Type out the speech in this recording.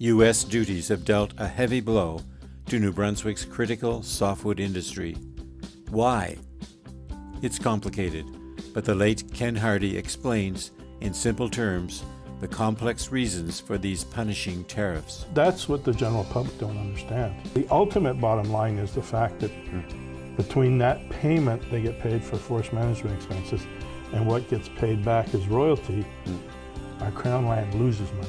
U.S. duties have dealt a heavy blow to New Brunswick's critical softwood industry. Why? It's complicated, but the late Ken Hardy explains, in simple terms, the complex reasons for these punishing tariffs. That's what the general public don't understand. The ultimate bottom line is the fact that between that payment they get paid for forest management expenses and what gets paid back as royalty, our Crown land loses money.